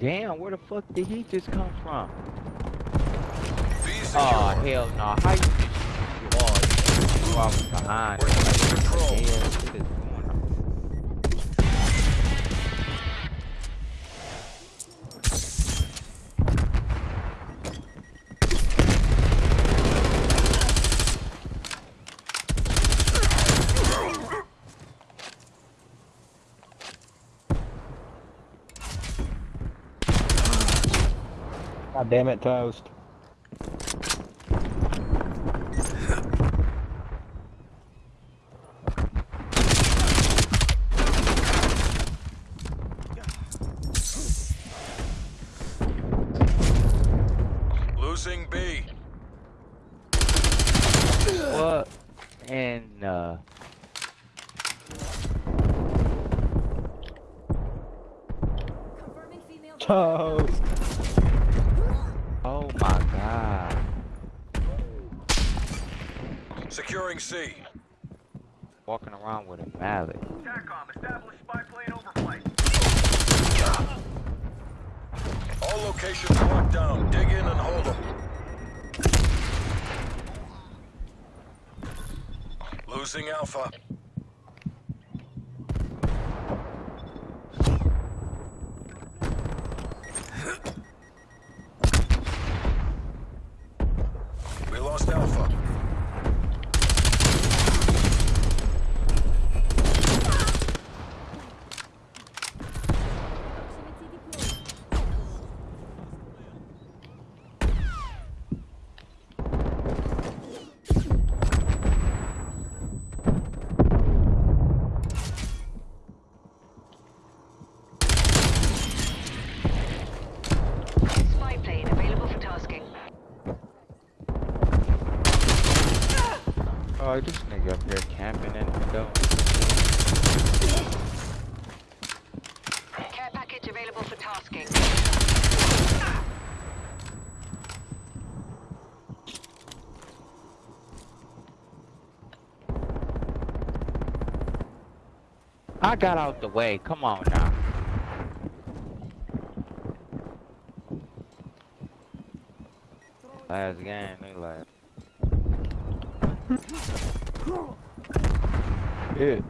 Damn, where the fuck did he just come from? Oh hell no! How you? Oh, you off behind. We're God damn it, toast. Losing B. What? And uh. Toast. Oh my god. Securing C. Walking around with a mallet. TACOM, establish spy plane overflight. All locations locked down. Dig in and hold them. Losing Alpha. We lost Alpha. Proximity deployed. Spy plane available for tasking. Oh, this nigga up here camping in the door. Care package available for tasking. I got out the way. Come on now. Last game, they like. Yeah.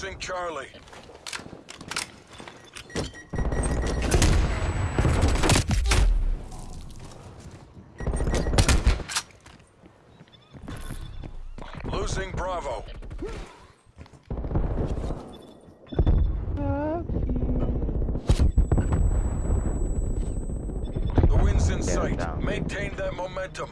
Losing Charlie. Losing Bravo. The wind's in sight. Maintain that momentum.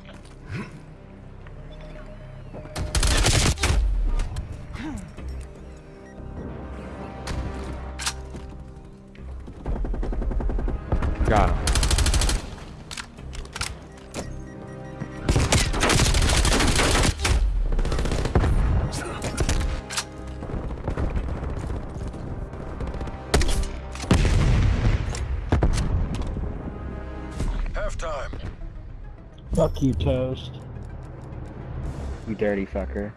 Got him. Halftime. Fuck you, toast. You dirty fucker.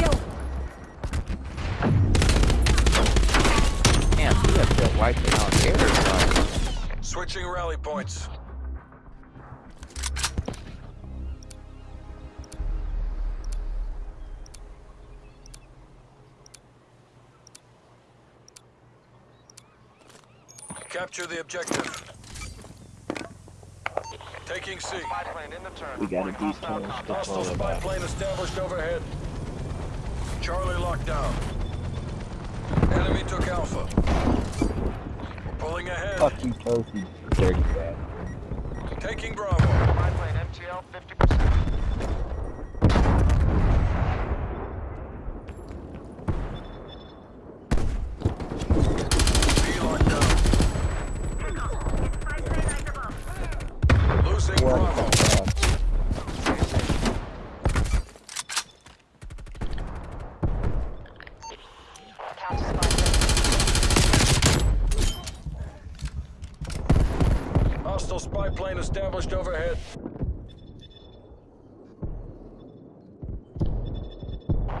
Kill. Damn, he up there wiping out everybody. Switching rally points. Capture the objective. Taking C. We gotta do toast. That's all Hostile spy plane established overhead. Charlie locked down. Enemy took Alpha. We're pulling ahead. Fuck you, you dirty rat. Taking Bravo. Spy plane MTL 50%. spy plane established overhead.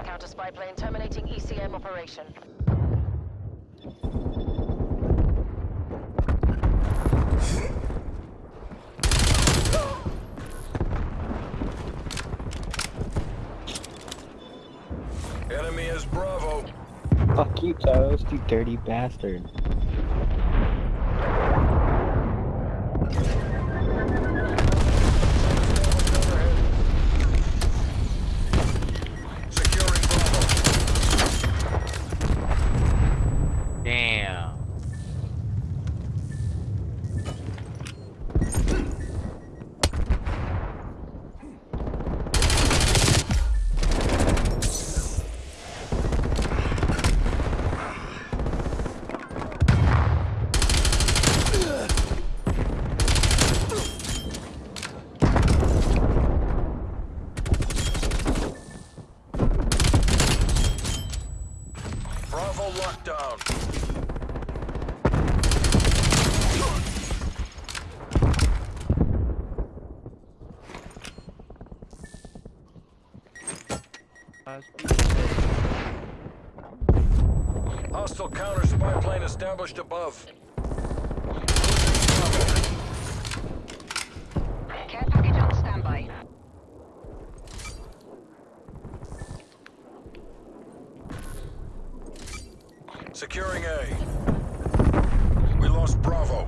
Counter spy plane terminating ECM operation. Enemy is Bravo. Fuck you, Toast, you dirty bastard. Established above. Care package on standby. Securing A. We lost Bravo.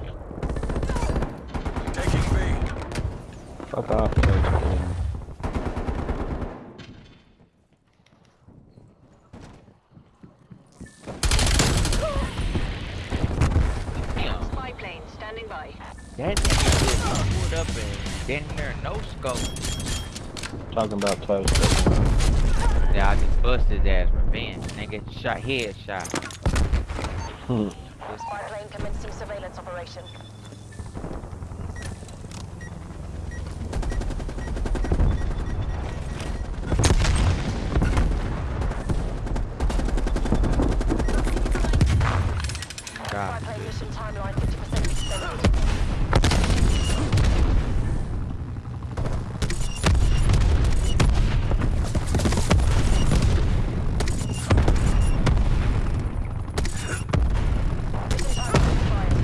Taking B. Fuck off, Toast. Damn. Spy plane standing by. That nigga just pulled up and didn't hear no scope. Talking about Toast. Yeah, I just busted his ass revenge. Nigga shot headshot. Hmm. Spy plane commencing surveillance operation. Spy God. plane mission timeline 50% extended. Mission timeline expired.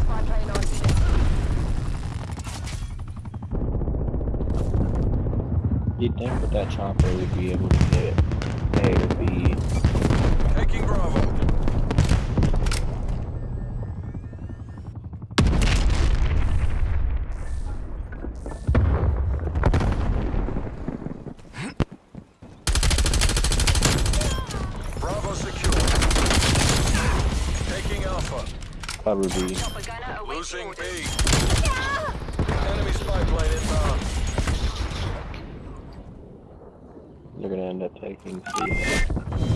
Spy plane on station. You'd think with that chopper we'd be able to get A to B. Taking Bravo. Bravo secure. Taking Alpha. Cover B. Chopper gunner awaits Losing B. orders. Enemy spy plane inbound. They're gonna end up taking C.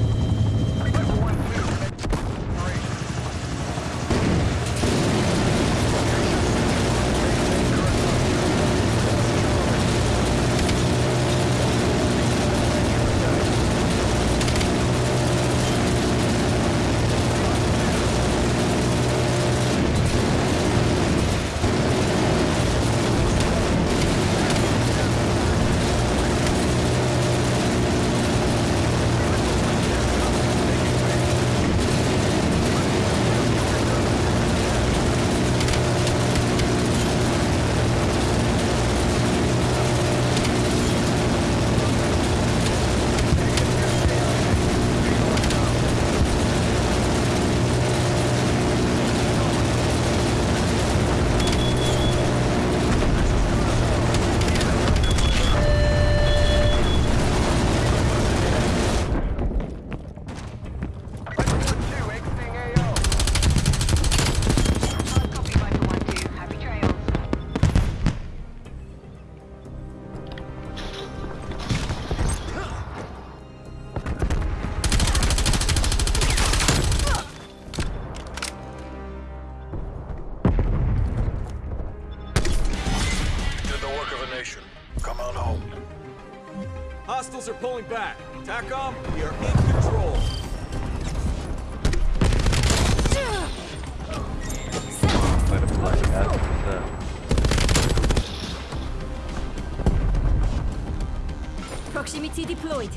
back. TACOM, we are in control. Might have been like that. Proximity deployed.